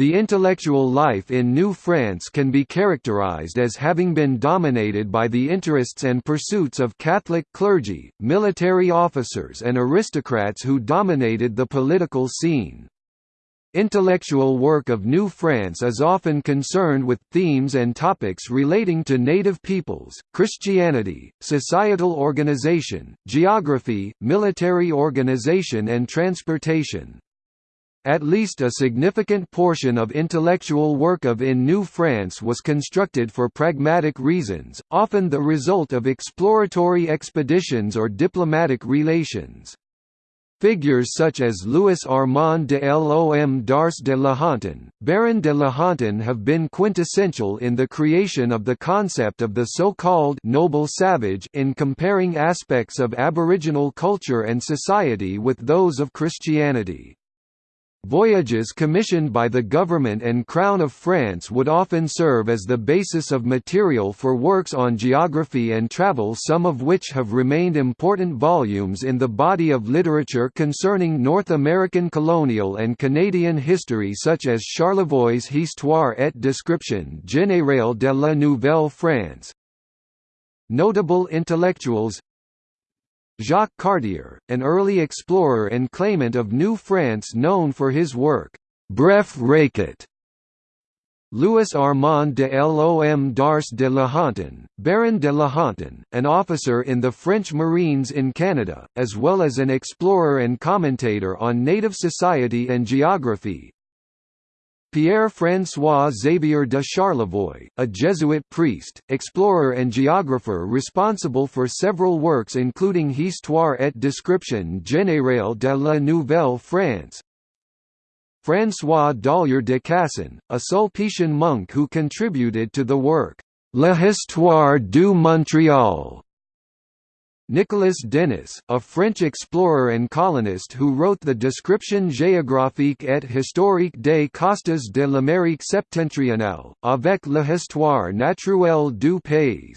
The intellectual life in New France can be characterized as having been dominated by the interests and pursuits of Catholic clergy, military officers and aristocrats who dominated the political scene. Intellectual work of New France is often concerned with themes and topics relating to native peoples, Christianity, societal organization, geography, military organization and transportation. At least a significant portion of intellectual work of In New France was constructed for pragmatic reasons, often the result of exploratory expeditions or diplomatic relations. Figures such as Louis Armand de L'Homme d'Ars de la Hontan, Baron de Lahontan have been quintessential in the creation of the concept of the so-called «noble savage» in comparing aspects of Aboriginal culture and society with those of Christianity. Voyages commissioned by the government and Crown of France would often serve as the basis of material for works on geography and travel some of which have remained important volumes in the body of literature concerning North American colonial and Canadian history such as Charlevoix's Histoire et description générale de la Nouvelle-France. Notable intellectuals Jacques Cartier, an early explorer and claimant of New France known for his work, Bref Récit. Louis Armand de L'Homme d'Ars de la Hontan, Baron de Lahontan, an officer in the French Marines in Canada, as well as an explorer and commentator on native society and geography, Pierre-François Xavier de Charlevoix, a Jesuit priest, explorer and geographer responsible for several works including Histoire et description générale de la Nouvelle-France. François Dollier de Casson, a Sulpician monk who contributed to the work, L'Histoire du Montréal, Nicolas Denys, a French explorer and colonist who wrote the Description géographique et historique des costes de l'Amérique septentrionale, avec l'histoire naturelle du pays.